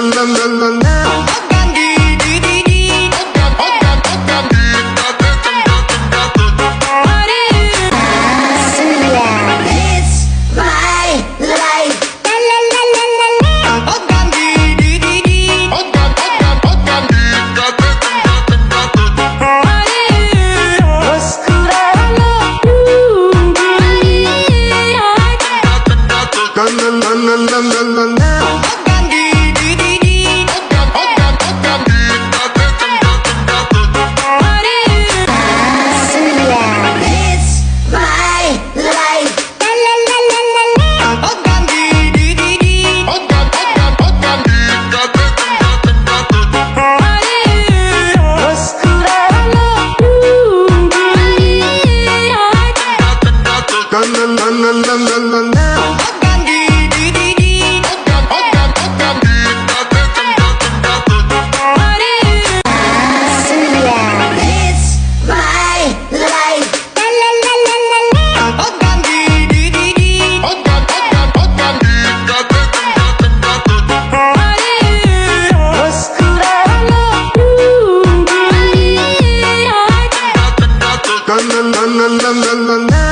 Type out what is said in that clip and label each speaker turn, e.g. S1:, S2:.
S1: la la la na na na